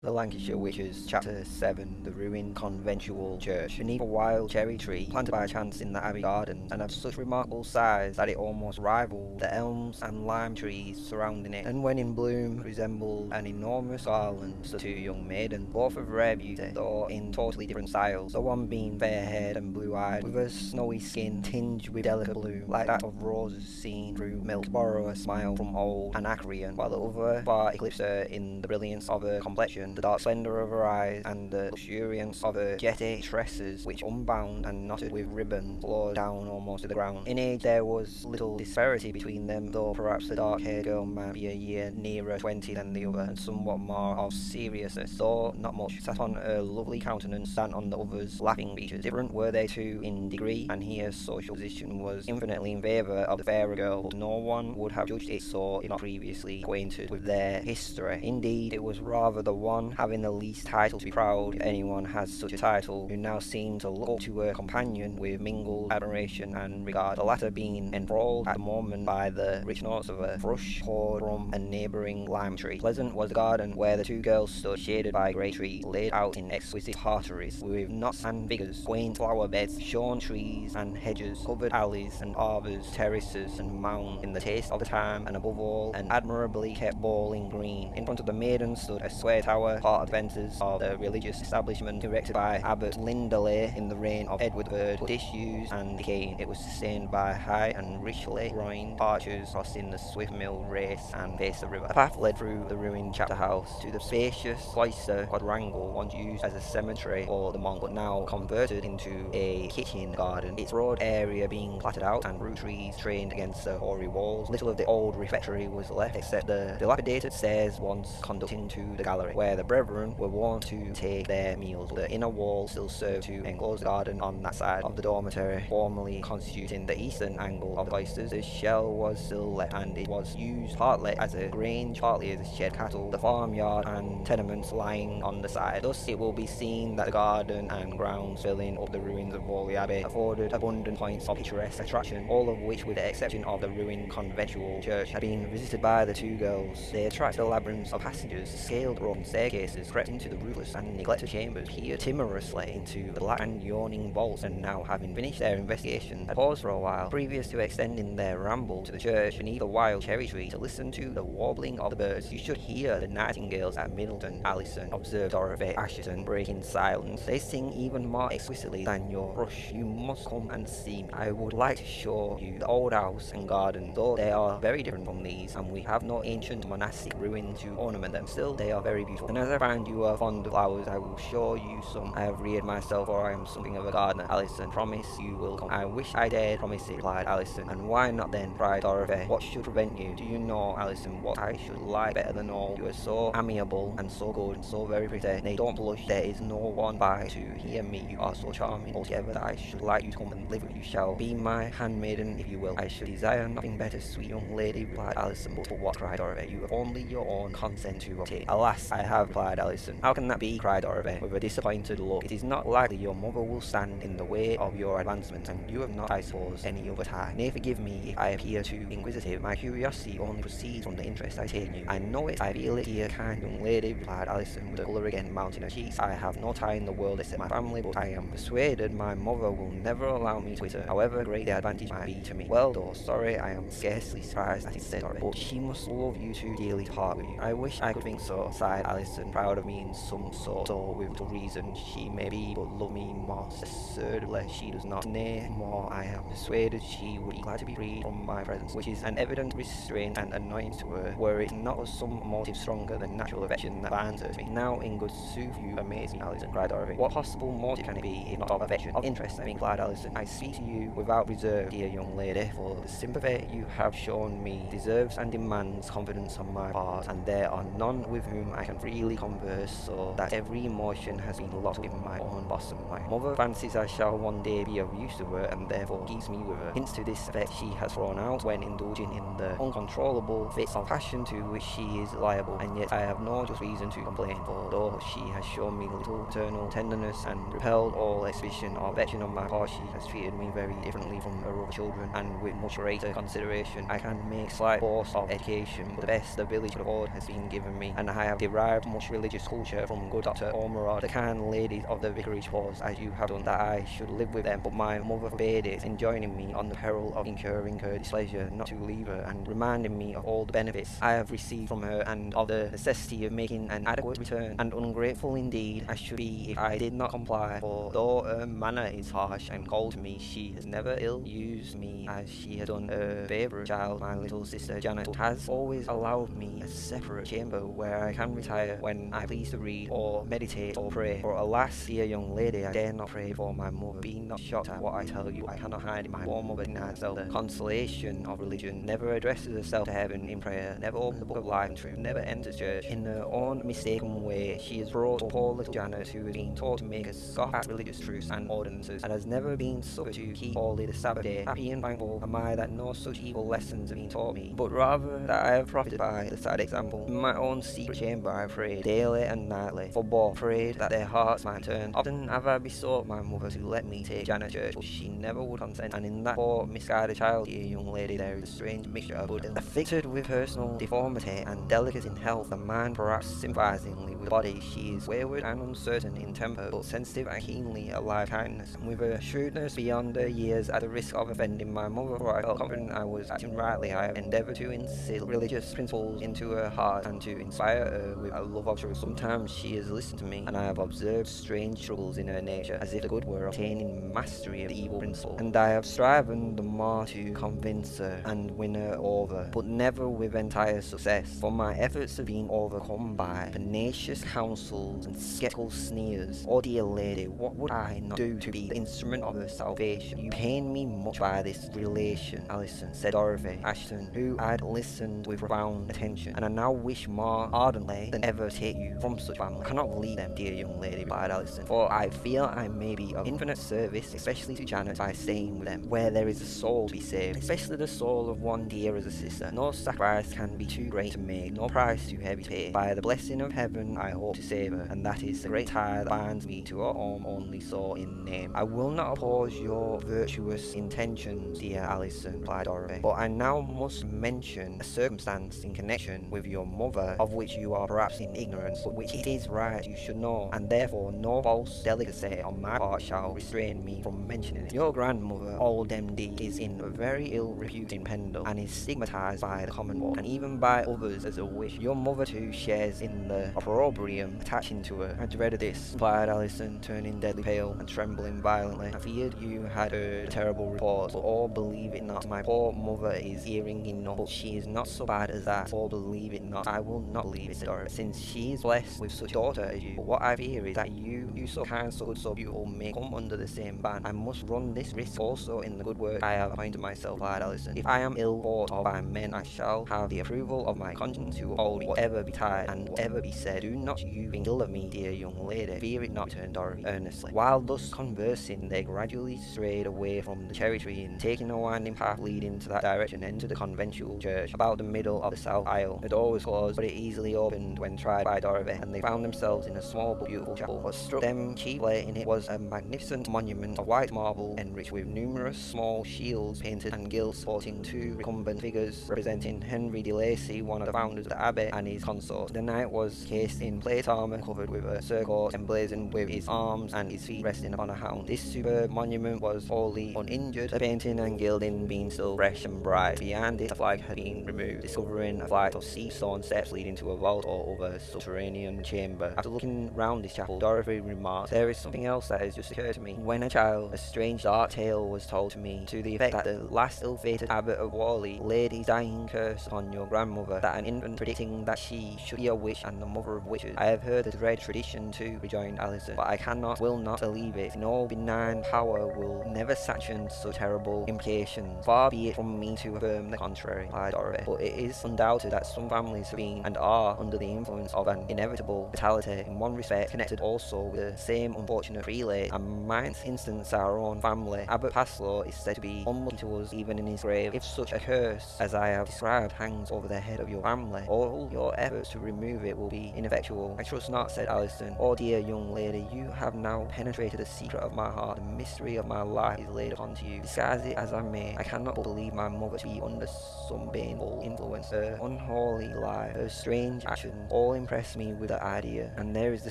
The Lancashire Witches, Chapter 7 The Ruined Conventual Church. Beneath a wild cherry tree, planted by chance in the Abbey garden, and of such remarkable size that it almost rivaled the elms and lime trees surrounding it, and when in bloom resembled an enormous garland, stood two young maidens, both of rare beauty, though in totally different styles, the one being fair-haired and blue-eyed, with a snowy skin tinged with delicate blue, like that of roses seen through milk, to borrow a smile from old Anacreon, while the other far eclipsed her in the brilliance of her complexion the dark splendour of her eyes, and the luxuriance of her jetty tresses, which unbound and knotted with ribbons flowed down almost to the ground. In age there was little disparity between them, though perhaps the dark-haired girl might be a year nearer twenty than the other, and somewhat more of seriousness, though not much, sat on her lovely countenance than on the other's laughing features. Different were they too in degree, and here social position was infinitely in favour of the fairer girl, but no one would have judged it so if not previously acquainted with their history. Indeed, it was rather the one having the least title to be proud if anyone has such a title, who now seemed to look up to her companion with mingled admiration and regard, the latter being enthralled at the moment by the rich notes of a thrush poured from a neighbouring lime tree. Pleasant was the garden where the two girls stood, shaded by great trees, laid out in exquisite parterres, with knots and figures, quaint flower beds, shorn trees and hedges, covered alleys and arbours, terraces and mounds, in the taste of the time, and above all, an admirably kept bowling green. In front of the maiden stood a square tower part of the of the religious establishment erected by Abbot Lindley in the reign of Edward III, disused and decaying. It was sustained by high and richly groined archers crossing the swift mill race and face the river. A path led through the ruined chapter house to the spacious cloister quadrangle once used as a cemetery for the monk, but now converted into a kitchen garden, its broad area being platted out and fruit trees trained against the hoary walls. Little of the old refectory was left except the dilapidated stairs once conducting to the gallery, where the brethren were wont to take their meals. The inner wall still served to enclose the garden on that side of the dormitory, formerly constituting the eastern angle of the cloisters. The shell was still left, and it was used partly as a grange, partly as a shed cattle, the farmyard and tenements lying on the side. Thus it will be seen that the garden and grounds filling up the ruins of Whalley Abbey afforded abundant points of picturesque attraction, all of which, with the exception of the ruined conventual church, had been visited by the two girls. They attracted a labyrinth of passages, scaled stairs, staircases crept into the roofless and neglected chambers, peered timorously into the black and yawning vaults, and now, having finished their investigation, had paused for a while, previous to extending their ramble to the church beneath a wild cherry tree to listen to the warbling of the birds. You should hear the nightingales at Middleton, Allison, observed Dorothy Assheton, breaking silence. They sing even more exquisitely than your brush. You must come and see me. I would like to show you the old house and garden, though they are very different from these, and we have no ancient monastic ruins to ornament them. Still, they are very beautiful. And as I find you are fond of flowers, I will show you some. I have reared myself, for I am something of a gardener. Alison, promise you will come. I wish I dared promise it, replied Alison. And why not then, cried Dorothy. What should prevent you? Do you know, Alison, what I should like better than all? You are so amiable and so good and so very pretty. Nay, don't blush. There is no one by to hear me. You are so charming altogether that I should like you to come and live with you. Shall be my handmaiden, if you will. I should desire nothing better, sweet young lady, replied Alison. But for what? cried Dorothy. You have only your own consent to obtain. Alas, I have replied Allison. How can that be? cried Dorothy, with a disappointed look. It is not likely your mother will stand in the way of your advancement, and you have not, I suppose, any other tie. Nay, forgive me if I appear too inquisitive. My curiosity only proceeds from the interest I take in you. I know it, I feel it, dear kind young lady, replied Allison, with the colour again mounting her cheeks. I have no tie in the world except my family, but I am persuaded my mother will never allow me to quit her, however great the advantage might be to me. Well, though sorry, I am scarcely surprised at it, said Dorothy, but she must love you too dearly to part with you. I wish I could think so, sighed Allison, proud of me in some sort, or with the reason she may be, but love me more assuredly she does not. Nay, more, I am persuaded she would be glad to be freed from my presence, which is an evident restraint and annoyance to her, were it not of some motive stronger than natural affection that binds her to me. Now, in good sooth, you amaze me, Allison, cried Dorothy. What possible motive can it be, if not of affection, of interest, I mean, replied Allison. I speak to you without reserve, dear young lady, for the sympathy you have shown me deserves and demands confidence on my part, and there are none with whom I can freely converse, so that every emotion has been locked in my own bosom. My mother fancies I shall one day be of use to her, and therefore keeps me with her. Hints to this effect she has thrown out when indulging in the uncontrollable fits of passion to which she is liable, and yet I have no just reason to complain, for though she has shown me little maternal tenderness and repelled all exhibition of affection on my part, she has treated me very differently from her other children, and with much greater consideration. I can make slight boast of education, but the best the village could afford has been given me, and I have derived much religious culture from good Dr. Ormerod, the kind ladies of the vicarage was, as you have done, that I should live with them, but my mother forbade it, enjoining me on the peril of incurring her displeasure not to leave her, and reminding me of all the benefits I have received from her, and of the necessity of making an adequate return, and ungrateful indeed I should be if I did not comply, for though her manner is harsh and cold to me, she has never ill-used me as she has done her favourite child, my little sister Janet, has always allowed me a separate chamber where I can retire when I please to read, or meditate, or pray, for alas, dear young lady, I dare not pray for my mother, be not shocked at what I tell you, I cannot hide my poor mother denies the consolation of religion, never addresses herself to heaven in prayer, never opens the book of life and truth, never enters church, in her own mistaken way, she has brought up poor little Janet, who has been taught to make a scoff at religious truths and ordinances, and has never been suffered to keep holy the Sabbath day. Happy and thankful. Am I that no such evil lessons have been taught me, but rather that I have profited by the sad example. In my own secret chamber I prayed, daily and nightly, for both prayed that their hearts might turn. Often have I besought my mother to let me take Janet church, but she never would consent, and in that poor misguided child, dear young lady, there is a strange mixture of good afflicted with personal deformity and delicate in health, the mind perhaps sympathizingly with the body, she is wayward and uncertain in temper, but sensitive and keenly alive kindness, and with a shrewdness beyond her years at the risk of offending my mother, for I felt confident I was acting rightly. I have endeavoured to instill religious principles into her heart and to inspire her with a love. Sometimes she has listened to me, and I have observed strange troubles in her nature, as if the good were obtaining mastery of the evil principle, and I have striven the more to convince her and win her over, but never with entire success, for my efforts have been overcome by pernicious counsels and sceptical sneers. Oh dear lady, what would I not do to be the instrument of her salvation? You pain me much by this relation, Alison, said Dorothy Assheton, who had listened with profound attention, and I now wish more ardently than ever to you from such family. I cannot leave them, dear young lady, replied Alison, for I feel I may be of infinite service, especially to Janet, by staying with them, where there is a soul to be saved, especially the soul of one dear as a sister. No sacrifice can be too great to make, no price too heavy to pay. By the blessing of heaven, I hope to save her, and that is the great tie that binds me to her home only so in name. I will not oppose your virtuous intentions, dear Alison, replied Dorothy, but I now must mention a circumstance in connection with your mother, of which you are perhaps in ignorance, but which it is right you should know, and therefore no false delicacy on my part shall restrain me from mentioning it. Your grandmother, old MD, is in a very ill repute in Pendle, and is stigmatized by the Commonwealth, and even by others as a witch. Your mother too shares in the opprobrium attaching to her. I dreaded this, replied Alison, turning deadly pale and trembling violently. I feared you had heard a terrible reports, but all believe it not. My poor mother is hearing enough, but she is not so bad as that, for believe it not. I will not believe it, Dorothy, since she is blessed with such a daughter as you. But what I fear is that you, you so kind, so good, so beautiful, may come under the same ban. I must run this risk also in the good work I have appointed myself, replied Alison. If I am ill thought of by men, I shall have the approval of my conscience to uphold me, whatever betide, and whatever be said. Do not you think ill of me, dear young lady. Fear it not, returned Dorothy earnestly. While thus conversing, they gradually strayed away from the cherry tree and taking a winding path leading to that direction entered the conventual church about the middle of the south aisle. The door was closed, but it easily opened when tried by Dorothy, and they found themselves in a small but beautiful chapel. What struck them chiefly in it was a magnificent monument of white marble enriched with numerous small shields painted and gilt supporting two recumbent figures representing Henry de Lacy, one of the founders of the abbey, and his consort. The knight was cased in plate armour covered with a surcoat emblazoned with his arms and his feet resting upon a hound. This superb monument was wholly uninjured, the painting and gilding being still fresh and bright. Behind it, a flag had been removed, discovering a flight of sea stone steps leading to a vault or other subterranean chamber. After looking round this chapel, Dorothy remarked, There is something else that has just occurred to me. When a child, a strange dark tale was told to me, to the effect that the last ill-fated abbot of Whalley laid his dying curse upon your grandmother, that an infant predicting that she should be a witch and the mother of witches. I have heard the dread tradition too, rejoined Alison, but I cannot, will not believe it. No benign power will never sanction such terrible implications. Far be it from me to affirm the contrary, replied Dorothy, but it is undoubted that some families have been and are under the influence of an inevitable fatality in one respect, connected also with the same unfortunate prelate, and might instance our own family. Abbot Paslew is said to be unlucky to us even in his grave. If such a curse as I have described hangs over the head of your family, all your efforts to remove it will be ineffectual. I trust not, said Alison. Oh dear young lady, you have now penetrated the secret of my heart. The mystery of my life is laid upon to you. Disguise it as I may, I cannot but believe my mother to be under some baneful influence. Her unholy life, her strange actions, all impress me with the idea, and there is the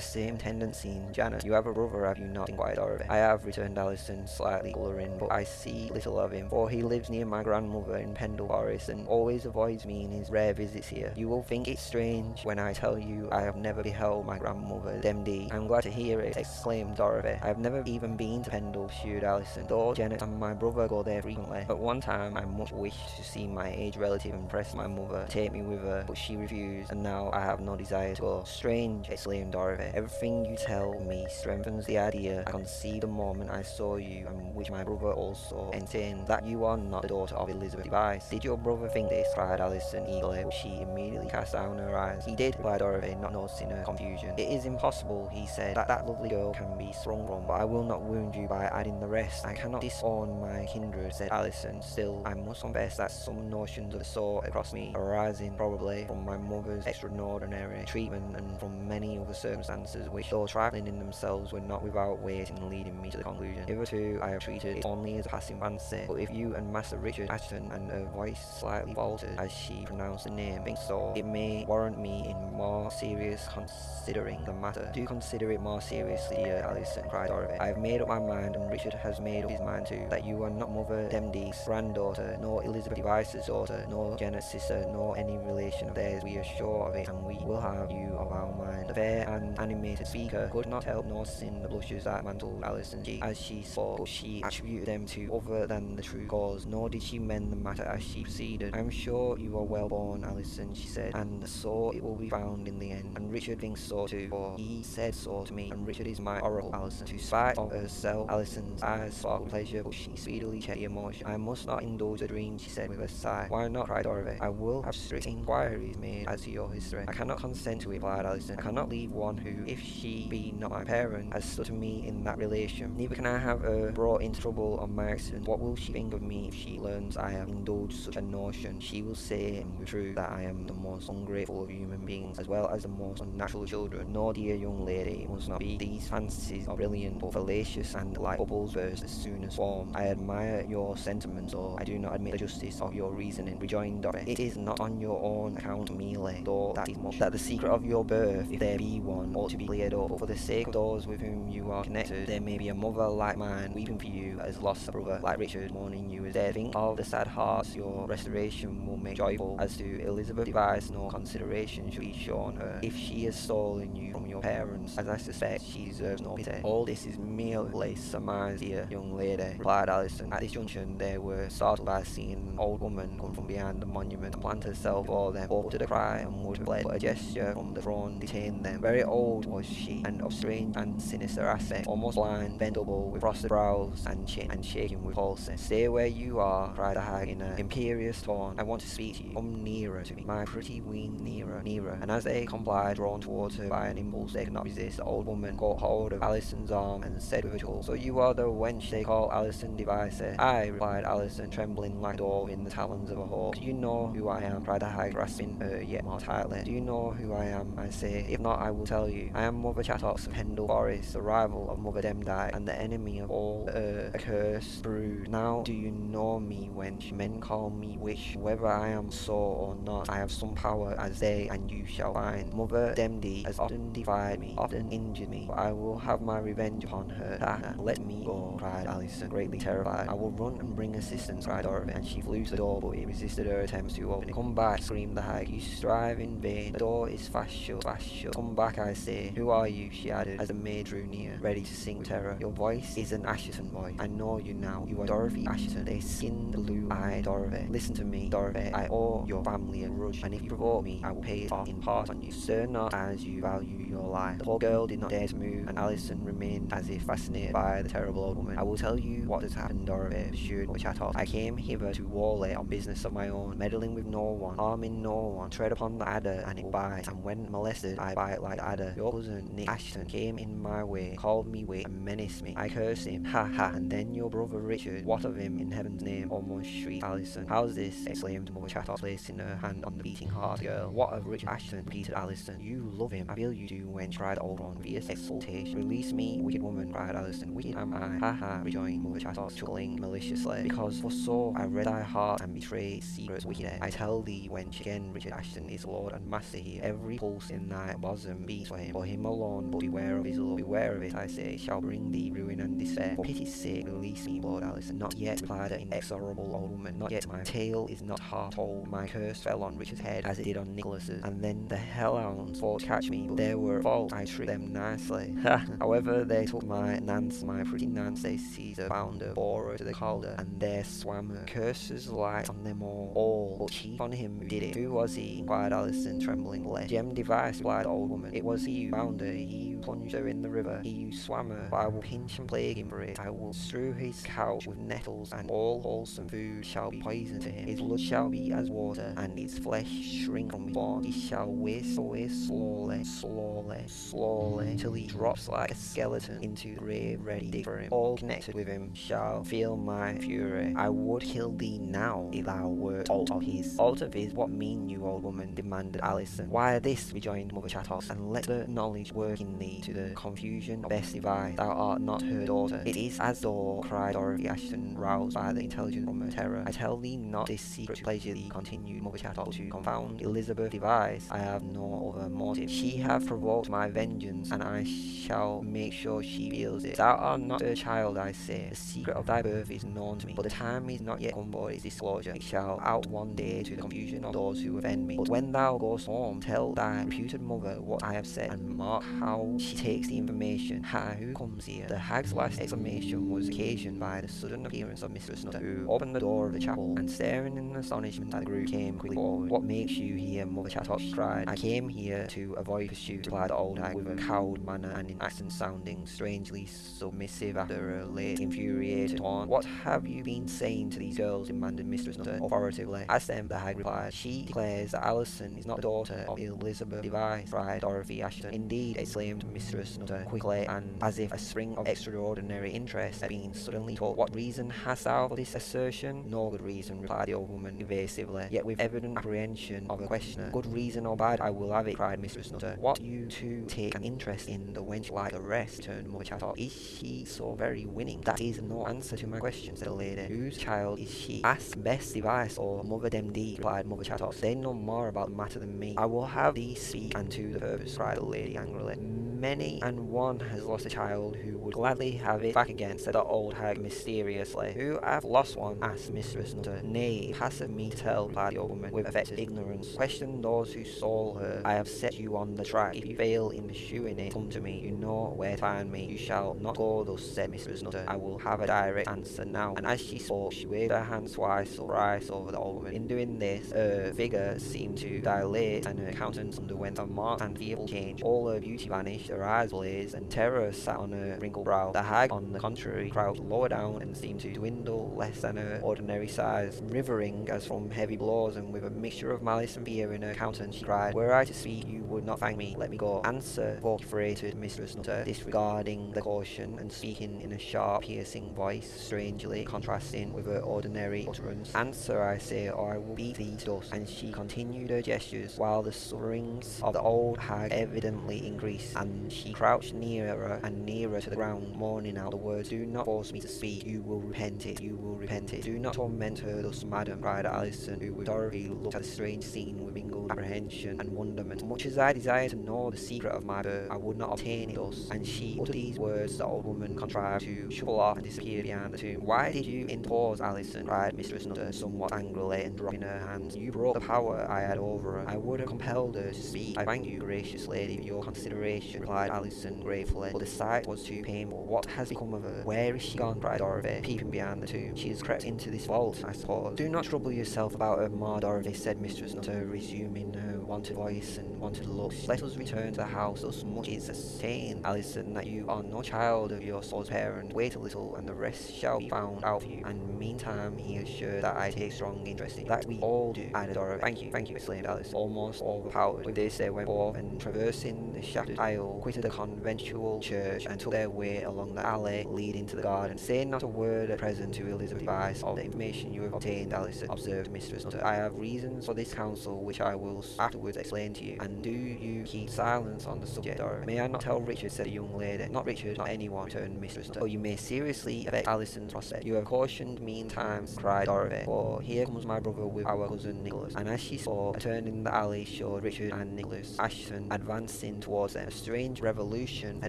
same tendency in Janet. You have a brother, have you not? inquired Dorothy. I have, returned Allison, slightly colouring, but I see little of him, for he lives near my grandmother in Pendle Forest and always avoids me in his rare visits here. You will think it strange when I tell you I have never beheld my grandmother, Demdike. I'm glad to hear it, exclaimed Dorothy. I have never even been to Pendle, pursued Allison, though Janet and my brother go there frequently. At one time, I much wished to see my aged relative and press my mother take me with her, but she refused, and now I have no desire go. Strange, exclaimed Dorothy. Everything you tell me strengthens the idea I conceived the moment I saw you, and which my brother also entertained, that you are not the daughter of Elizabeth Device. Did your brother think this? cried Allison eagerly, she immediately cast down her eyes. He did, replied Dorothy, not noticing her confusion. It is impossible, he said, that that lovely girl can be sprung from, but I will not wound you by adding the rest. I cannot disown my kindred, said Allison. Still, I must confess that some notions of the sort across me, arising probably from my mother's extraordinary treatment and from many other circumstances which, though trifling in themselves, were not without weight in leading me to the conclusion. Hitherto, I have treated it only as a passing fancy, but if you and Master Richard Assheton, and her voice slightly faltered as she pronounced the name, think so, it may warrant me in more serious considering the matter. Do consider it more seriously, dear Allison, cried Dorothy. I have made up my mind, and Richard has made up his mind too, that you are not Mother Demdike's granddaughter, nor Elizabeth Device's daughter, nor Janet's sister, nor any relation of theirs. We are sure of it, and we will have you of our mind. The fair and animated speaker could not help noticing the blushes that mantled cheek as she spoke, but she attributed them to other than the true cause, nor did she mend the matter as she proceeded. I am sure you are well born, Allison, she said, and so it will be found in the end. And Richard thinks so too, for he said so to me, and Richard is my oracle, Allison. To spite of herself, Allison's eyes sparkled pleasure, but she speedily checked the emotion. I must not indulge a dream, she said with a sigh. Why not? cried Dorothy. I will have strict inquiries made as to your history. I cannot consent it, replied Allison. I cannot leave one who, if she be not my parent, has stood to me in that relation. Neither can I have her brought into trouble on my accident. What will she think of me if she learns I have indulged such a notion? She will say, and with truth, that I am the most ungrateful of human beings, as well as the most unnatural of children. No, dear young lady, it must not be. These fantasies are brilliant, but fallacious and like bubbles burst as soon as formed. I admire your sentiments, though I do not admit the justice of your reasoning, rejoined Dorothy. It is not on your own account merely, though that is much, that the secret of your birth, if there be one, ought to be cleared up. But for the sake of those with whom you are connected, there may be a mother like mine weeping for you has lost a brother like Richard, mourning you as dead. Think of the sad hearts your restoration will make joyful. As to Elizabeth Device, no consideration should be shown her. If she has stolen you from your parents, as I suspect, she deserves no pity. All this is merely surmise, dear young lady, replied Alison. At this junction, they were startled by seeing an old woman come from behind the monument and plant herself before them. Uttered a cry and would have fled, but a gesture from the throne detained them. Very old was she, and of strange and sinister aspect, almost blind, bent double, with frosted brows and chin, and shaking with pulse. Stay where you are, cried the hag in an imperious tone. I want to speak to you. Come nearer to me, my pretty ween, nearer, nearer. And as they complied, drawn towards her by an impulse they could not resist, the old woman caught hold of Allison's arm and said with a chuckle, So you are the wench they call Allison Device? I, replied Allison, trembling like a dove in the talons of a hawk. Do you know who I am? cried the hag, grasping her yet more tightly. Do you know who I am? I say. If not, I will tell you. I am Mother Chattox of Pendle Forest, the rival of Mother Demdike, and the enemy of all the accursed brood. Now do you know me, wench? Men call me witch. Whether I am so or not, I have some power as they, and you shall find. Mother Demdike has often defied me, often injured me, but I will have my revenge upon her. Ah, let me go, cried Alison, greatly terrified. I will run and bring assistance, cried Dorothy, and she flew to the door, but it resisted her attempts to open it. Come back, screamed the hag. You strive in vain. The door is fast shut, fast shut. Come back, I say. Who are you? she added, as the maid drew near, ready to sing with terror. Your voice is an Assheton voice. I know you now. You are Dorothy Assheton, a skinned blue-eyed Dorothy. Listen to me, Dorothy. I owe your family a grudge, and if you provoke me, I will pay it off in part on you. Stir not as you value your life. The poor girl did not dare to move, and Allison remained as if fascinated by the terrible old woman. I will tell you what has happened, Dorothy, pursued Chattox. I came hither to Whalley on business of my own, meddling with no one, harming no one. Tread upon the adder, and it will bite, and when molested, I bite like adder. Your cousin, Nick Assheton came in my way, called me witch, and menaced me. I cursed him, ha ha, and then your brother Richard, what of him in heaven's name? Almost shrieked Allison. How's this? exclaimed Mother Chattox, placing her hand on the beating heart girl. What of Richard Assheton? repeated Allison. You love him. I feel you do, when cried old one, fierce exultation. Release me, wicked woman, cried Allison. Wicked am I. Ha ha, rejoined Mother Chattox, chuckling maliciously. Because for so I read thy heart and betrayed secrets wicked. I tell thee, wench, again, Richard Assheton is lord and master here. every pulse in thy bosom beats for him, for him alone, but beware of his love, beware of it, I say, shall bring thee ruin and despair. For pity's sake, release me, Lord Alison. Not yet, replied the inexorable old woman, not yet. My tale is not half told. My curse fell on Richard's head as it did on Nicholas's, and then the hellhounds fought to catch me, but they were fault. I tricked them nicely. Ha however, they took my Nance, my pretty Nance, they seized her, bound her, bore her to the calder, and there swam her. Curses light on them all, all, but chief on him who did it. Who was he? inquired Alison, tremblingly. Jem Device, replied the old woman. It was he who bound her, he who plunged her in the river, he who swam her. I will pinch and plague him for it. I will strew his couch with nettles, and all wholesome food shall be poison to him. His blood shall be as water, and his flesh shrink from his bones. He shall waste away slowly, slowly, slowly, till he drops like a skeleton into the grave ready dig for him. All connected with him shall feel my fury. I would kill thee now if thou wert alt of his. Alt of his, what mean you, old woman? demanded Alison. Why this, rejoined Mother Chattox, and let the knowledge work in thee to the confusion of Bess Device. Thou art not her daughter. It is as though, cried Dorothy Assheton, roused by the intelligence from her terror. I tell thee not this secret to pleasure thee, continued Mother Chattox, to confound Elizabeth Device. I have no other motive. She hath provoked my vengeance, and I shall make sure she feels it. Thou art not her child, I say. The secret of thy birth is known to me, but the time is not yet come for its disclosure. It shall out one day to the confusion of those who offend me. But when thou goest home, tell thy reputed mother what I have said, and mark how she takes the information. Who comes here? The hag's last exclamation was occasioned by the sudden appearance of Mistress Nutter, who opened the door of the chapel, and staring in astonishment at the group, came quickly forward. What makes you here, Mother Chattox? she cried. I came here to avoid pursuit, replied the old hag, with a cowed manner and in accent sounding strangely submissive after a late infuriated tone. What have you been saying to these girls? demanded Mistress Nutter authoritatively. As them, the hag replied, she declares that Alison is not the daughter of Elizabeth Device, cried Dorothy Assheton. Indeed, exclaimed Mistress Nutter quickly, and as if a spring of extraordinary interest had been suddenly told. What reason hast thou for this assertion? No good reason, replied the old woman evasively, yet with evident apprehension of a questioner. Good reason or bad, I will have it, cried Mistress Nutter. What you two take an interest in the wench like the rest, turned Mother Chattox. Is she so very winning? That is no answer to my question, said the lady. Whose child is she? Ask Bess Device or Mother Demdike, replied Mother Chattox. They know more about the matter than me. I will have thee speak and to the purpose, cried the lady angrily. Many and one has lost a child who would gladly have it back again, said the old hag mysteriously. Who hath lost one? asked Mistress Nutter. Nay, passeth me to tell, replied the old woman with affected ignorance. Question those who stole her. I have set you on the track. If you fail in pursuing it, come to me. You know where to find me. You shall not go thus, said Mistress Nutter. I will have a direct answer now. And as she spoke, she waved her hand twice or thrice over the old woman. In doing this, her figure seemed to dilate and her countenance underwent a marked and fearful change. All her beauty vanished, her eyes blazed, and terror sat on her wrinkled brow. The hag, on the contrary, crouched lower down and seemed to dwindle less than her ordinary size. Rivering as from heavy blows, and with a mixture of malice and fear in her countenance, she cried, Were I to speak, you would not thank me. Let me go. Answer, vociferated Mistress Nutter, disregarding the caution and speaking in a sharp, piercing voice, strangely contrasting with her ordinary utterance. Answer, I say, or I will beat thee to dust. And she continued her gestures, while the sufferings of the old hag evidently increased, and she crouched nearer and nearer to the ground, mourning out the words, Do not force me to speak, you will repent it, you will repent it. Do not torment her thus, madam, cried Alison, who with Dorothy looked at the strange scene with mingled apprehension and wonderment. Much as I desire to know the secret of my birth, I would not obtain it thus. And she uttered these words, the old woman contrived to shuffle off and disappear behind the tomb. Why did you interpose, Alison? cried Mistress Nutter, somewhat angrily, and dropping her hands. You broke the power I had over her. I would have compelled to speak. I thank you, gracious lady, for your consideration, replied Alison gratefully, but the sight was too painful. What has become of her? Where is she gone? cried Dorothy, peeping behind the tomb. She has crept into this vault, I suppose. Do not trouble yourself about her, Ma Dorothy, said Mistress Nutter, resuming her wonted voice and wonted looks. Let us return to the house, thus much is ascertained, Alison, that you are no child of your soul's parent. Wait a little, and the rest shall be found out for you. And meantime, he assured that I take strong interest in that we all do, added Dorothy. Thank you, thank you, exclaimed Alice, almost overpowered. With this, they went forth, and traversing the shattered aisle quitted the conventual church and took their way along the alley leading to the garden. Say not a word at present to Elizabeth Device of the information you have obtained, Alison, observed Mistress Nutter. I have reasons for this counsel which I will afterwards explain to you, and do you keep silence on the subject, Dora. May I not tell Richard, said the young lady. Not Richard, not anyone, returned Mistress Nutter, or oh, you may seriously affect Alison's prospect. You have cautioned me times, cried Dorothy, for here comes my brother with our cousin Nicholas. And as she saw, a turn in the alley showed Richard and Nicholas Assheton advancing towards them. A strange revolution had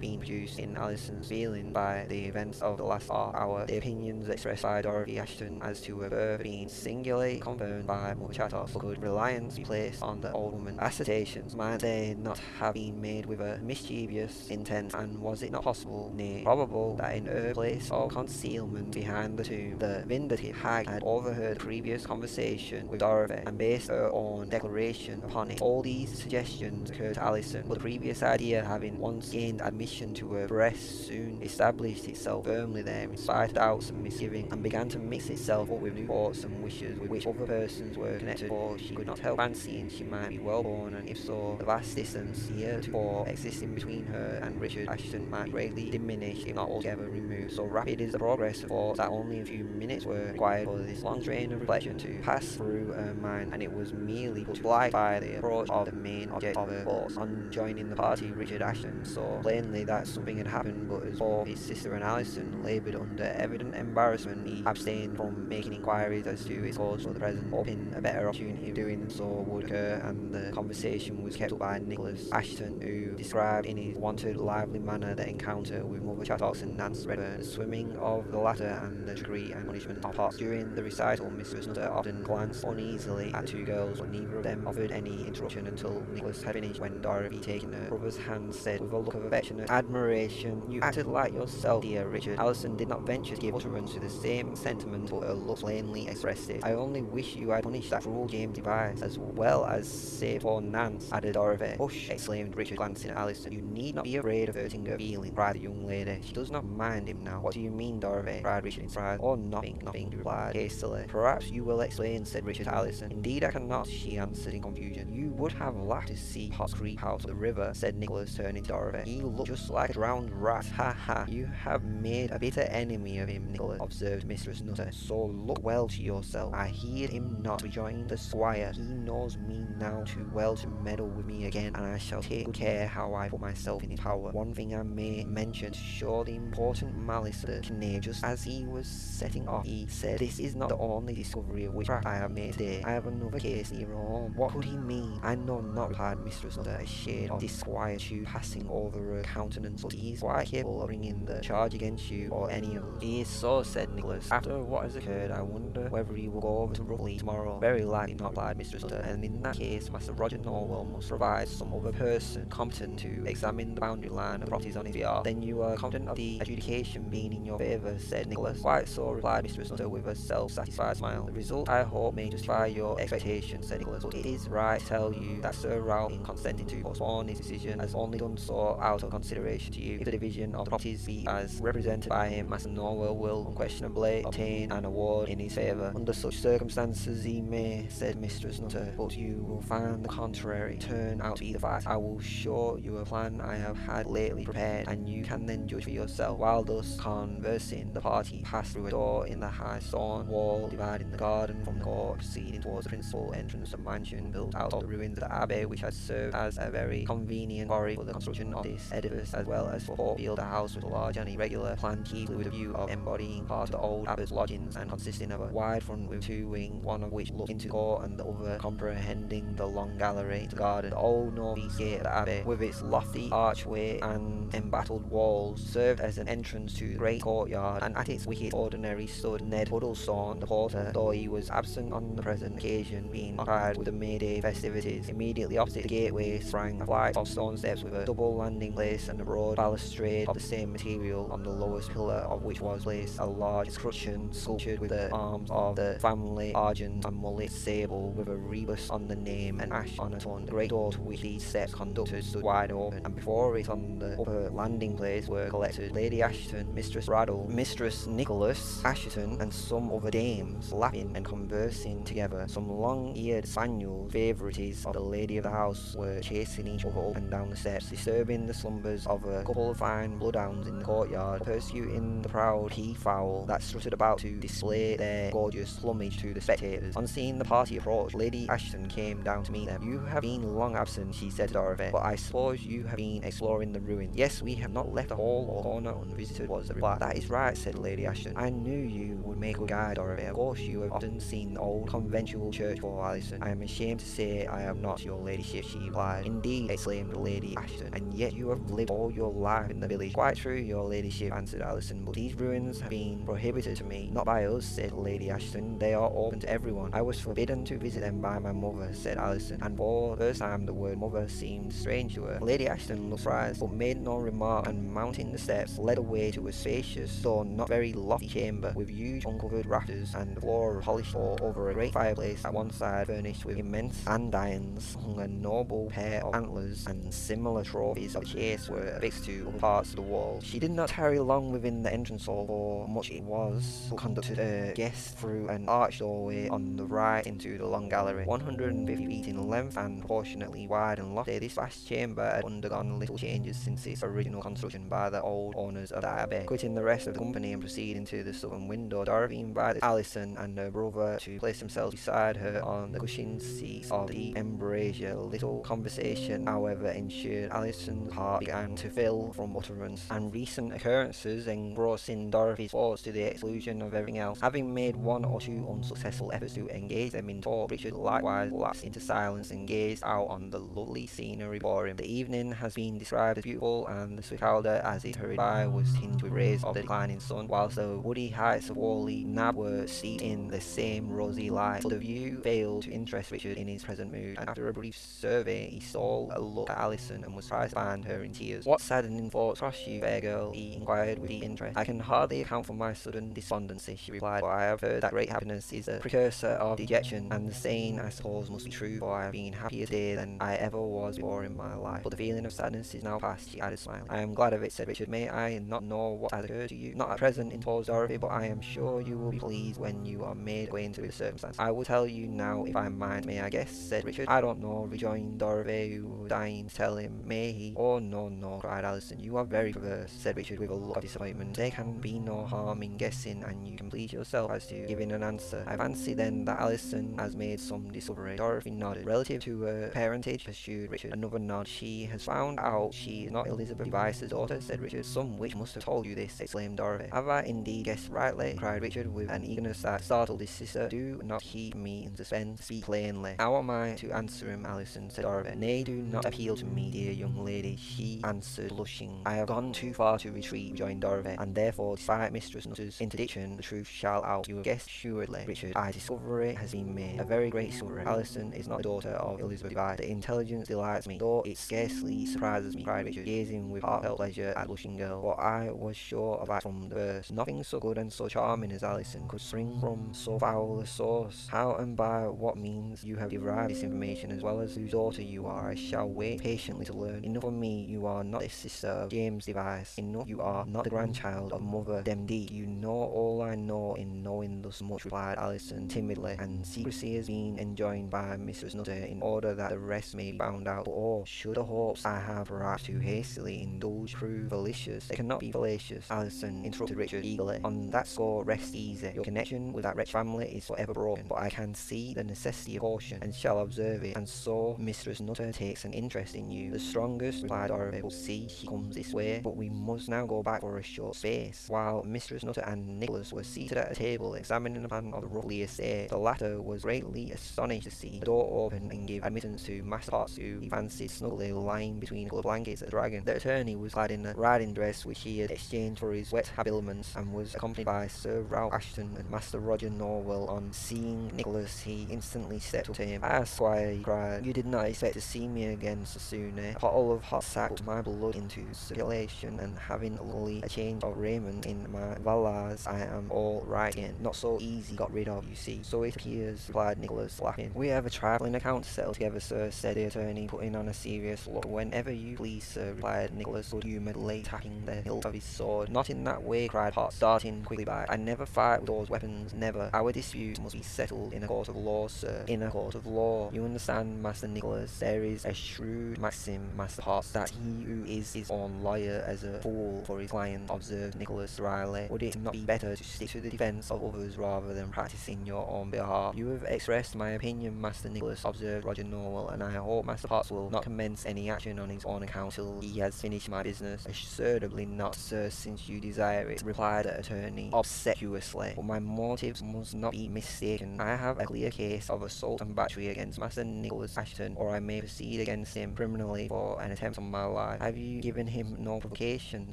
been produced in Alison's feeling by the events of the last hour. The opinions expressed by Dorothy Assheton as to her birth being singularly confirmed by Mother Chattox. Could reliance be placed on the old woman's assertions? Might they not have been made with a mischievous intent, and was it not possible, nay, probable, that in her place of concealment behind the tomb, the vindictive hag had overheard previous conversation with Dorothy and based her own declaration upon it? All these suggestions occurred to Alison, but the previous idea having once gained admission to her breast soon established itself firmly there in spite of doubts and misgivings, and began to mix itself up with new thoughts and wishes with which other persons were connected, for she could not help fancying she might be well born, and if so, the vast distance heretofore existing between her and Richard Assheton might greatly diminish, if not altogether removed. So rapid is the progress of thoughts that only a few minutes were required for this long train of reflection to pass through her mind, and it was merely put to flight by the approach of the main object of her thoughts. On joining the party, Richard Assheton saw plainly that something had happened, but as both his sister and Alison laboured under evident embarrassment, he abstained from making inquiries as to its cause for the present, hoping a better opportunity of doing so would occur, and the conversation was kept up by Nicholas Assheton, who described in his wonted lively manner the encounter with Mother Chattox and Nance Redfern, the swimming of the latter and the degree and punishment of Potts. During the recital, Mistress Nutter often glanced uneasily at two girls, but neither of them offered any interruption until Nicholas had finished, when Dorothy, taking her brother's hand, said with a look of affectionate admiration, You acted like yourself, dear Richard. Alison did not venture to give utterance to the same sentiment, but her look plainly expressed it. I only wish you had punished that cruel James Device, as well as saved poor Nance, added Dorothy. Hush, exclaimed Richard, glancing at Alison. You need not be afraid of hurting her feelings, cried the young lady. She does not mind him now. What do you mean, Dorothy? cried Richard in surprise. Oh, nothing, nothing, replied hastily. Perhaps you will explain, said Richard to Alison. Indeed I cannot, she answered in confusion. You would have laughed to see Potts creep out of the river, said Nicholas, turning to Dorothy. He looked just like a drowned rat. Ha ha, you have made a bitter enemy of him, Nicholas, observed Mistress Nutter. So look well to yourself. I heed him not, rejoined the squire. He knows me now too well to meddle with me again, and I shall take good care how I put myself in his power. One thing I may mention to show the important malice of the knave, just as he was setting off, he said, This is not the only discovery of witchcraft I have made today. I have another case near home. What could he mean? I know not, replied Mistress Nutter, a shade of disquietude passing over her countenance, but he is quite capable of bringing the charge against you or any of us. He is so, said Nicholas. After what has occurred, I wonder whether he will go over to Rough Lee tomorrow. Very likely not, replied Mistress Nutter, and in that case, Master Roger Nowell must provide some other person competent to examine the boundary line of properties on his behalf. Then you are confident of the adjudication being in your favour, said Nicholas. Quite so, replied Mistress Nutter with a self-satisfied smile. The result, I hope, may justify your expectations, said Nicholas, but it is right to tell you that Sir Ralph, in consenting to postpone his decision, has only done so out of consideration to you. If the division of the properties be as represented by him, Master Nowell will unquestionably obtain an award in his favour. Under such circumstances he may, said Mistress Nutter, but you will find the contrary turn out to be the fact. I will show you a plan I have had lately prepared, and you can then judge for yourself. While thus conversing, the party passed through a door in the high stone wall dividing the garden from the court, proceeding towards the principal entrance of the mansion built out of the ruins the abbey, which had served as a very convenient quarry for the construction of this edifice, as well as for Portfield. The house with a large and irregular plan, chiefly with a view of embodying part of the old abbot's lodgings, and consisting of a wide front with two wings, one of which looked into court, and the other comprehending the long gallery the garden. The old northeast gate of the abbey, with its lofty archway and embattled walls, served as an entrance to the great courtyard, and at its wicket ordinary stood Ned Huddlestone, the porter, though he was absent on the present occasion, being occupied with the May Day festivities. Immediately opposite the gateway sprang a flight of stone steps with a double landing place and a broad balustrade of the same material, on the lowest pillar of which was placed a large escutcheon sculptured with the arms of the family, argent and mullet sable, with a rebus on the name and ash on a ton. The great door to which these steps conducted stood wide open, and before it on the upper landing place were collected Lady Assheton, Mistress Raddle, Mistress Nicholas Assheton, and some other dames, laughing and conversing together. Some long-eared spaniels, favourites of the lady of the house, were chasing each other up and down the steps. Disturbing the slumbers of a couple of fine bloodhounds in the courtyard, persecuting the proud he-fowl that strutted about to display their gorgeous plumage to the spectators. On seeing the party approach, Lady Assheton came down to meet them. You have been long absent, she said to Dorothy, but I suppose you have been exploring the ruin. Yes, we have not left a hall or corner unvisited, was the reply. That is right, said Lady Assheton. I knew you would make a good guide, Dorothy. Of course, you have often seen the old conventual church for Allison. I am ashamed to say I have not, your ladyship, she replied. Indeed, exclaimed Lady Assheton, and yet you have lived all your life in the village. Quite true, your ladyship, answered Alison, but these ruins have been prohibited to me. Not by us, said Lady Assheton. They are open to everyone. I was forbidden to visit them by my mother, said Alison, and for the first time the word mother seemed strange to her. Lady Assheton looked surprised, but made no remark, and mounting the steps, led away to a spacious, though not very lofty chamber, with huge uncovered rafters and the floor of polished over a great fireplace at one side furnished with immense andirons hung a noble pair of antlers and similar trophies of chase were affixed to other parts of the wall. She did not tarry long within the entrance hall, for much it was, but conducted uh, her guest through an arched doorway on the right into the long gallery, 150 feet in length and proportionately wide and lofty. This vast chamber had undergone little changes since its original construction by the old owners of the abbey. Quitting the rest of the company and proceeding to the southern window, Dorothy invited Allison and her brother to place themselves beside her on the cushioned seats of the embrasure. Little conversation, however, ensured Alison's heart began to fill from utterance, and recent occurrences engrossing Dorothy's thoughts to the exclusion of everything else. Having made one or two unsuccessful efforts to engage them in talk, Richard likewise lapsed into silence and gazed out on the lovely scenery before him. The evening has been described as beautiful, and the Swiftcalder, as it hurried by, was tinged with rays of the declining sun, whilst the woody heights of Whalley Nab were steeped in the same rosy light. But the view failed to interest Richard in his present mood, and after a brief survey, he stole a look at Alison and was surprised to find her in tears. What saddening thoughts crossed you, fair girl? he inquired with deep interest. I can hardly account for my sudden despondency, she replied, for I have heard that great happiness is a precursor of dejection, and the saying, I suppose, must be true, for I have been happier today than I ever was before in my life. But the feeling of sadness is now past, she added, smiling. I am glad of it, said Richard. May I not know what has occurred to you? Not at present, interposed Dorothy, but I am sure you will be pleased when you are made acquainted with the circumstance. I will tell you now if I mind. May I guess? said Richard. I don't know, rejoined was dying to tell him. May he? Oh, no, no, cried Allison. You are very perverse, said Richard with a look of disappointment. There can be no harm in guessing, and you can please yourself as to giving an answer. I fancy then that Allison has made some discovery. Dorothy nodded. Relative to her parentage, pursued Richard. Another nod. She has found out she is not Elizabeth Device's daughter, said Richard. Some witch must have told you this, exclaimed Dorothy. Have I indeed guessed rightly? cried Richard with an eagerness that startled his sister. Do not keep me in suspense. Speak plainly. How am I to answer him, Allison? said Dorothy. Nay, do not appeal to me, dear young lady, she answered, blushing. I have gone too far to retreat, rejoined Dorothy, and therefore, despite Mistress Nutter's interdiction, the truth shall out. You have guessed assuredly, Richard. I discovery has been made. A very great discovery. Allison is not the daughter of Elizabeth Device. The intelligence delights me, though it scarcely surprises me, cried Richard, gazing with heartfelt pleasure at the blushing girl. But I was sure of that from the first. Nothing so good and so charming as Allison could spring from so foul a source. How and by what means you have derived this information, as well as whose daughter you are, I shall wait patiently to learn. Enough of me, you are not the sister of James Device. Enough, you are not the grandchild of Mother Demdike. You know all I know in knowing thus much, replied Allison timidly, and secrecy has been enjoined by Mistress Nutter in order that the rest may be found out. But oh, should the hopes I have perhaps too hastily indulged prove fallacious, they cannot be fallacious, Allison interrupted Richard eagerly. On that score, rest easy. Your connection with that wretched family is forever broken, but I can see the necessity of caution, and shall observe it, and so Mistress Nutter takes an interest in you. The strongest, replied will see she comes this way, but we must now go back for a short space. While Mistress Nutter and Nicholas were seated at a table examining the plan of the Rough Lee estate, the latter was greatly astonished to see the door open and give admittance to Master Potts, who he fancied snugly lying between a of blankets at the Dragon. The attorney was clad in a riding dress which he had exchanged for his wet habiliments, and was accompanied by Sir Ralph Assheton and Master Roger Nowell. On seeing Nicholas, he instantly stepped up to him. Ah, Squire, he cried, you did not expect to see me again so soon, eh? A bottle of hot sack put my blood into circulation, and having only a change of raiment in my valise, I am all right again. Not so easy got rid of, you see. So it appears, replied Nicholas, laughing. We have a trifling account to settle together, sir, said the attorney, putting on a serious look. Whenever you please, sir, replied Nicholas, good-humouredly tapping the hilt of his sword. Not in that way, cried Potts, starting quickly back. I never fight with those weapons, never. Our dispute must be settled in a court of law, sir. In a court of law. You understand, Master Nicholas, there is a shrewd maxim Master Potts, that he who is his own lawyer as a fool for his client, observed Nicholas dryly. Would it not be better to stick to the defence of others rather than practising your own behalf? You have expressed my opinion, Master Nicholas, observed Roger Nowell, and I hope Master Potts will not commence any action on his own account till he has finished my business. Assuredly not, sir, since you desire it, replied the attorney obsequiously. But my motives must not be mistaken. I have a clear case of assault and battery against Master Nicholas Assheton or I may proceed against him criminally for an attempt on my life. Have you given him no provocation,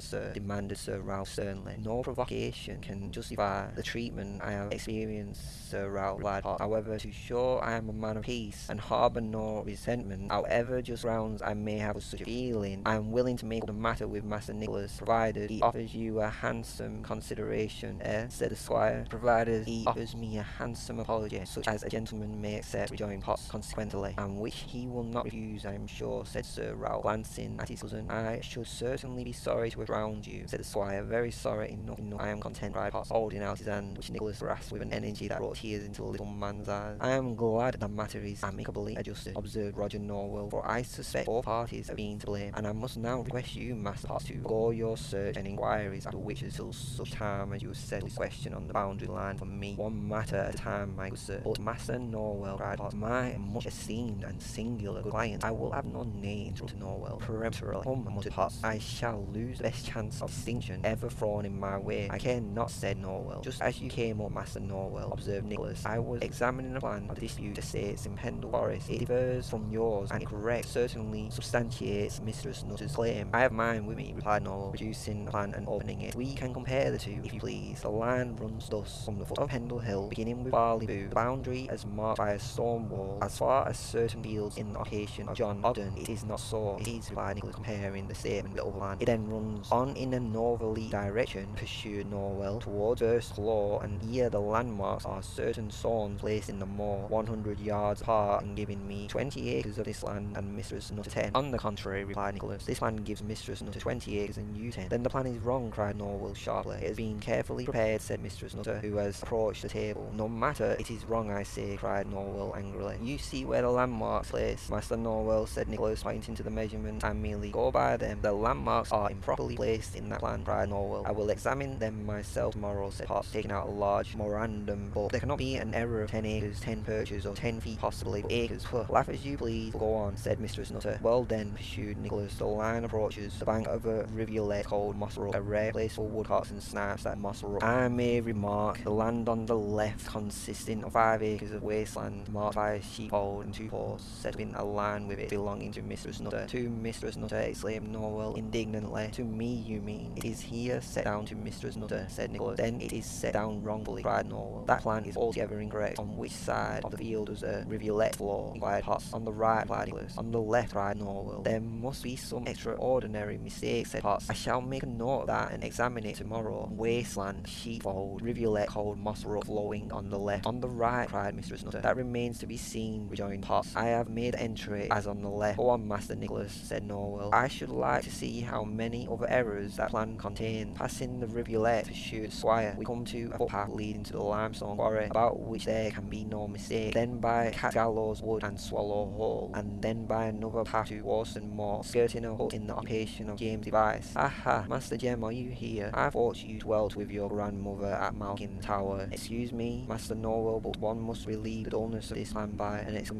sir? demanded Sir Ralph sternly. No provocation can justify the treatment I have experienced, Sir Ralph replied. However, to show I am a man of peace and harbour no resentment, however just grounds I may have for such a feeling, I am willing to make the matter with Master Nicholas, provided he offers you a handsome consideration, eh? said the squire. Provided he offers me a handsome apology, such as a gentleman may accept, rejoined Potts consequently, and which he will not refuse, I am sure, said Sir Ralph, glancing at his cousin. I should certainly be sorry to have drowned you, said the squire. Very sorry enough, enough. I am content, cried Potts, holding out his hand, which Nicholas grasped with an energy that brought tears into the little man's eyes. I am glad the matter is amicably adjusted, observed Roger Nowell, for I suspect both parties of being to blame, and I must now request you, Master Potts, to go your search and inquiries after witches till such time as you have settled this question on the boundary line for me, one matter at a time, my good sir. But Master Nowell, cried Potts, my much esteemed and singular good client, I will have no name to Nowell peremptorily. Muttered Potts, I shall lose the best chance of distinction ever thrown in my way. I care not, said Nowell. Just as you came up, Master Nowell, observed Nicholas, I was examining a plan of the dispute estates in Pendle Forest. It differs from yours, and correct certainly substantiates Mistress Nutter's claim. I have mine with me, replied Nowell, producing the plan and opening it. We can compare the two, if you please. The line runs thus from the foot of Pendle Hill, beginning with Barley Boo, the boundary as marked by a stone wall, as far as certain fields in the occupation of John Ogden. It is not so. It is, replied Nicholas, comparing the statement with line. It then runs on in a northerly direction, pursued Nowell towards First Claw, and here the landmarks are certain stones placed in the moor, 100 yards apart, and giving me 20 acres of this land and Mistress Nutter 10. On the contrary, replied Nicholas, this land gives Mistress Nutter 20 acres and you 10. Then the plan is wrong, cried Nowell sharply. It has been carefully prepared, said Mistress Nutter, who has approached the table. No matter, it is wrong, I say, cried Nowell angrily. You see where the landmarks place. Master Nowell said Nicholas, pointing to the measurement. I merely go by them. The landmarks are improperly placed in that plan, cried Nowell. I will examine them myself tomorrow, said Potts, taking out a large memorandum book. There cannot be an error of ten acres, ten perches, or ten feet possibly, but acres. Huh. Laugh as you please, go on, said Mistress Nutter. Well then, pursued Nicholas, the line approaches the bank of a rivulet called Mossbrook, a rare place for woodcocks and snipes at Mossbrook. I may remark the land on the left consisting of five acres of wasteland marked by a sheepfold and two set up in a line with it belonging to Mistress Nutter. To Mistress Nutter, exclaimed Nowell indignantly. To me, you mean? It is here set down to Mistress Nutter, said Nicholas. Then it is set down wrongfully, cried Nowell. That plan is altogether incorrect. On which side of the field does a rivulet flow? inquired Potts. On the right, replied Nicholas. On the left, cried Nowell. There must be some extraordinary mistake, said Potts. I shall make a note of that and examine it tomorrow. Wasteland, sheepfold, rivulet called Moss Brook flowing on the left. On the right, cried Mistress Nutter. That remains to be seen, rejoined I have made entry as on the left. On, Master Nicholas, said Nowell. I should like to see how many other errors that plan contains. Passing the rivulet, pursued Squire, we come to a footpath leading to the limestone quarry, about which there can be no mistake. Then by Cat Gallows Wood and Swallow Hole, and then by another path to Worston Moor, skirting a hut in the occupation of James Device. Aha, Master Jem, are you here? I thought you dwelt with your grandmother at Malkin Tower. Excuse me, Master Nowell, but one must relieve the dullness of this land by an exclamation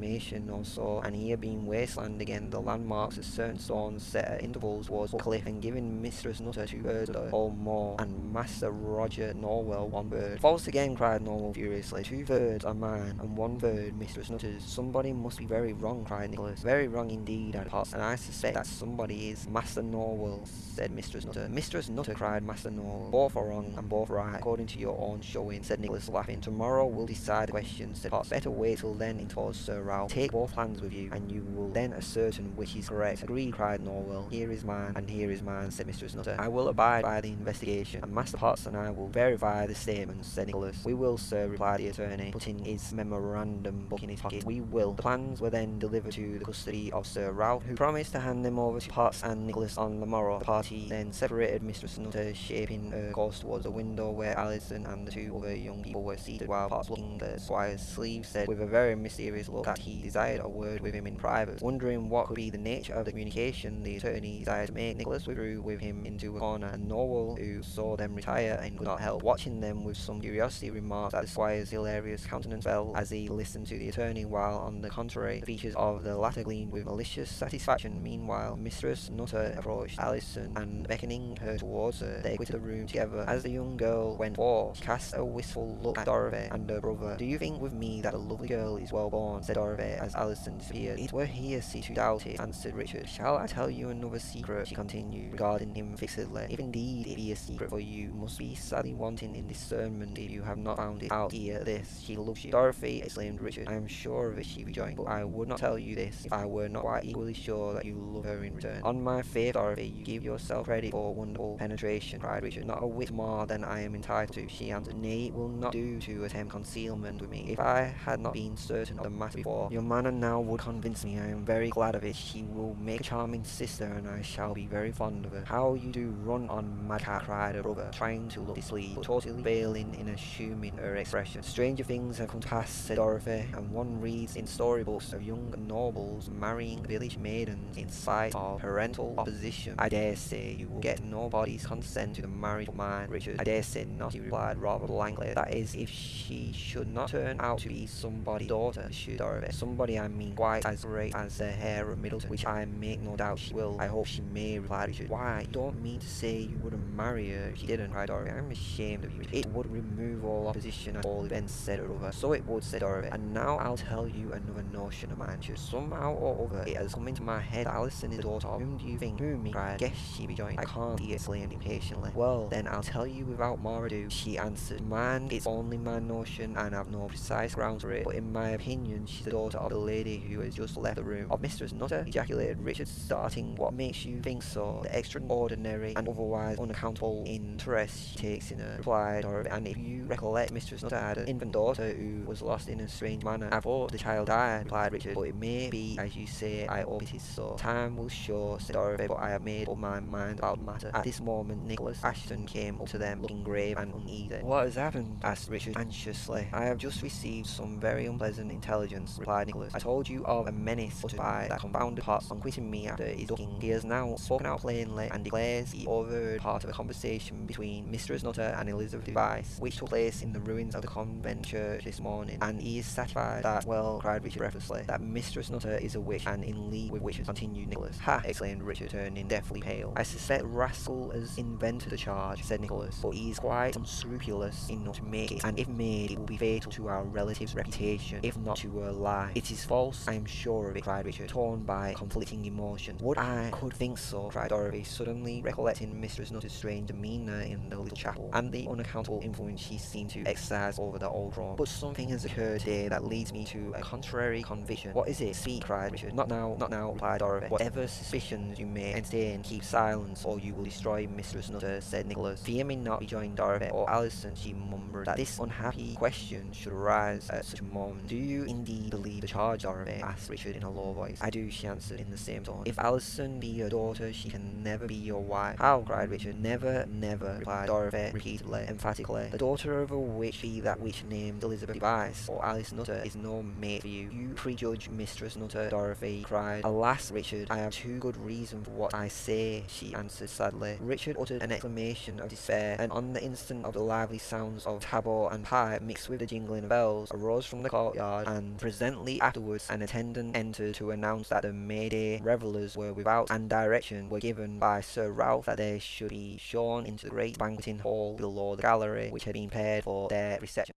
or so, and here being wasteland again, the landmarks of certain stones set at intervals towards the cliff, and giving Mistress Nutter two birds whole moor, and Master Roger Nowell one bird. False again, cried Nowell furiously. Two birds are mine, and one bird Mistress Nutter's. Somebody must be very wrong, cried Nicholas. Very wrong indeed, added Potts, and I suspect that somebody is Master Nowell said Mistress Nutter. Mistress Nutter, cried Master Nowell. Both are wrong, and both right, according to your own showing, said Nicholas, laughing. Tomorrow we'll decide the question, said Potts. Better wait till then, interposed Sir Ralph. Take both plans with you, and you will then ascertain which is correct. Agreed, cried Nowell. Here is mine, and here is mine, said Mistress Nutter. I will abide by the investigation, and Master Potts and I will verify the statements, said Nicholas. We will, sir, replied the attorney, putting his memorandum book in his pocket. We will. The plans were then delivered to the custody of Sir Ralph, who promised to hand them over to Potts and Nicholas on the morrow. The party then separated Mistress Nutter, shaping her course towards the window where Alizon and the two other young people were seated, while Potts, looking at the squire's sleeve, said with a very mysterious look that he desired a word with him in private. Wondering what could be the nature of the communication the attorney desired to make, Nicholas withdrew with him into a corner, and Nowell, who saw them retire and could not help watching them with some curiosity, remarked that the squire's hilarious countenance fell as he listened to the attorney, while on the contrary, the features of the latter gleamed with malicious satisfaction. Meanwhile, Mistress Nutter approached Alizon, and beckoning her towards her, they quitted the room together. As the young girl went forth, cast a wistful look at Dorothy and her brother. Do you think with me that the lovely girl is well born? said Dorothy as Alizon disappeared. It were heresy to doubt it, answered Richard. Shall I tell you another secret? she continued, regarding him fixedly. If indeed it be a secret for you, must be sadly wanting in discernment if you have not found it out here. This, she loves you. Dorothy, exclaimed Richard. I am sure of it, she rejoined, but I would not tell you this if I were not quite equally sure that you love her in return. On my faith, Dorothy, you give yourself credit for wonderful penetration, cried Richard. Not a whit more than I am entitled to, she answered. Nay, it will not do to attempt concealment with me. If I had not been certain of the matter before, your manner now would convince me. I am very glad of it. She will make a charming sister, and I shall be very fond of her. How you do run on, madcap, cried her brother, trying to look displeased, but totally failing in assuming her expression. Stranger things have come to pass, said Dorothy, and one reads in storybooks of young nobles marrying village maidens in spite of parental opposition. I dare say you will get nobody's consent to the marriage of mine, Richard. I dare say not, he replied rather blankly. That is, if she should not turn out to be somebody's daughter, pursued Dorothy. Somebody, I mean, quite as great as the heir of Middleton, which I make no doubt she will. I hope she may, replied Richard. Why, you don't mean to say you wouldn't marry her if she didn't, cried Dorothy. I'm ashamed of you. It would remove all opposition at all events, said her lover. So it would, said Dorothy. And now I'll tell you another notion of mine. Just somehow or other, it has come into my head that Alizon is the daughter of whom do you think? Whom, he cried. Guess she rejoined. I can't, he exclaimed impatiently. Well, then I'll tell you without more ado, she answered. Man, it's only my notion, and I've no precise grounds for it, but in my opinion, she's the daughter of the lady who has just left the room. Of Mistress Nutter, ejaculated Richard, starting. What makes you think so? The extraordinary and otherwise unaccountable interest she takes in her, replied Dorothy. And if you recollect, Mistress Nutter had an infant daughter who was lost in a strange manner. I thought the child died, replied Richard, but it may be as you say, I hope it is so. Time will show, said Dorothy, but I have made up my mind about the matter. At this moment, Nicholas Assheton came up to them, looking grave and uneasy. What has happened? asked Richard anxiously. I have just received some very unpleasant intelligence, replied Nicholas. I told you of a menace uttered by that confounded Potts on quitting me after his ducking. He has now spoken out plainly and declares he overheard part of a conversation between Mistress Nutter and Elizabeth Device, which took place in the ruins of the convent church this morning, and he is satisfied that, well, cried Richard breathlessly, that Mistress Nutter is a witch and in league with witches, continued Nicholas. Ha! exclaimed Richard, turning deathly pale. I suspect Rascal has invented the charge, said Nicholas, but he is quite unscrupulous enough to make it, and if made, it will be fatal to our relative's reputation, if not to her life. It is false, I am sure of it, cried Richard, torn by conflicting emotions. Would I could think so, cried Dorothy, suddenly recollecting Mistress Nutter's strange demeanour in the little chapel, and the unaccountable influence she seemed to exercise over the old room. But something has occurred today that leads me to a contrary conviction. What is it? Speak, cried Richard. Not now, not now, replied Dorothy. Whatever suspicions you may entertain, keep silence, or you will destroy Mistress Nutter, said Nicholas. Fear me not, rejoined Dorothy, or Alizon, she murmured, that this unhappy question should arise at such a moment. Do you indeed believe the charge, Dorothy? asked Richard in a low voice. I do, she answered in the same tone. If Alizon be your daughter, she can never be your wife. How? cried Richard. Never, never, replied Dorothy repeatedly, emphatically. The daughter of a witch be that witch named Elizabeth Device, or Alice Nutter, is no mate for you. You prejudge Mistress Nutter, Dorothy cried. Alas, Richard, I have too good reason for what I say, she answered sadly. Richard uttered an exclamation of despair, and on the instant of the lively sounds of tabor and pipe mixed with the jingling of bells arose from the courtyard, and presently ah. afterwards an attendant entered to announce that the May Day revellers were without, and direction were given by Sir Ralph that they should be shown into the great banqueting hall below the gallery which had been prepared for their reception.